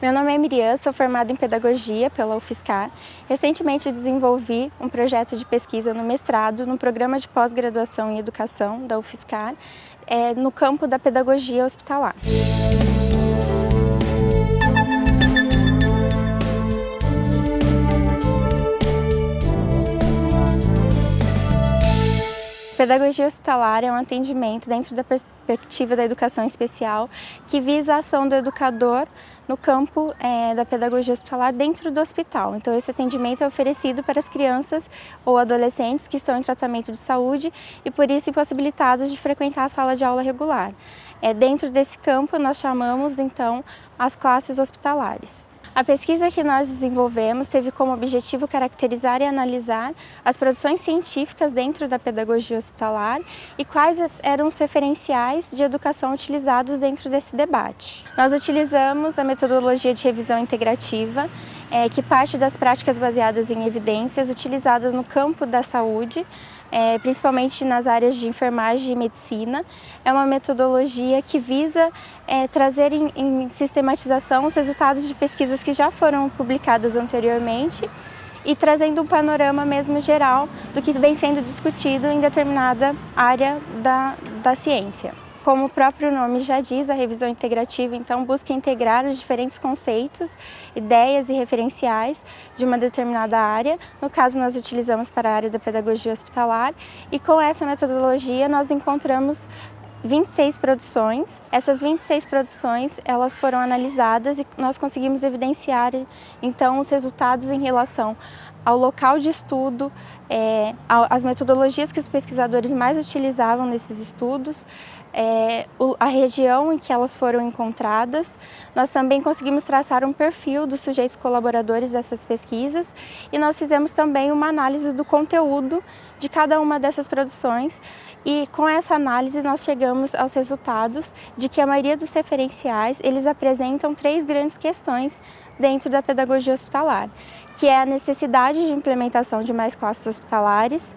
Meu nome é Miriam, sou formada em Pedagogia pela UFSCar. Recentemente desenvolvi um projeto de pesquisa no mestrado no programa de pós-graduação em Educação da UFSCar, é, no campo da Pedagogia Hospitalar. Pedagogia hospitalar é um atendimento dentro da perspectiva da educação especial que visa a ação do educador no campo é, da pedagogia hospitalar dentro do hospital. Então esse atendimento é oferecido para as crianças ou adolescentes que estão em tratamento de saúde e por isso impossibilitados de frequentar a sala de aula regular. É, dentro desse campo nós chamamos então as classes hospitalares. A pesquisa que nós desenvolvemos teve como objetivo caracterizar e analisar as produções científicas dentro da pedagogia hospitalar e quais eram os referenciais de educação utilizados dentro desse debate. Nós utilizamos a metodologia de revisão integrativa, é, que parte das práticas baseadas em evidências utilizadas no campo da saúde, é, principalmente nas áreas de enfermagem e medicina. É uma metodologia que visa é, trazer em, em sistematização os resultados de pesquisas que já foram publicadas anteriormente e trazendo um panorama mesmo geral do que vem sendo discutido em determinada área da, da ciência. Como o próprio nome já diz, a revisão integrativa então busca integrar os diferentes conceitos, ideias e referenciais de uma determinada área. No caso, nós utilizamos para a área da pedagogia hospitalar e com essa metodologia nós encontramos 26 produções. Essas 26 produções, elas foram analisadas e nós conseguimos evidenciar então os resultados em relação ao local de estudo, é, as metodologias que os pesquisadores mais utilizavam nesses estudos, é, a região em que elas foram encontradas. Nós também conseguimos traçar um perfil dos sujeitos colaboradores dessas pesquisas e nós fizemos também uma análise do conteúdo de cada uma dessas produções e com essa análise nós chegamos aos resultados de que a maioria dos referenciais eles apresentam três grandes questões dentro da pedagogia hospitalar, que é a necessidade de implementação de mais classes hospitalares,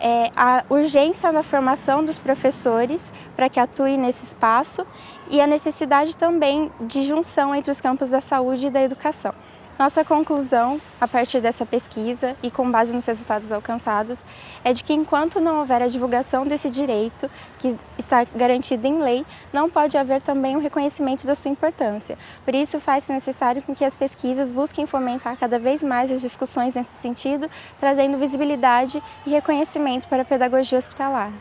é, a urgência na formação dos professores para que atuem nesse espaço e a necessidade também de junção entre os campos da saúde e da educação. Nossa conclusão, a partir dessa pesquisa e com base nos resultados alcançados, é de que enquanto não houver a divulgação desse direito, que está garantido em lei, não pode haver também um reconhecimento da sua importância. Por isso, faz-se necessário que as pesquisas busquem fomentar cada vez mais as discussões nesse sentido, trazendo visibilidade e reconhecimento para a pedagogia hospitalar.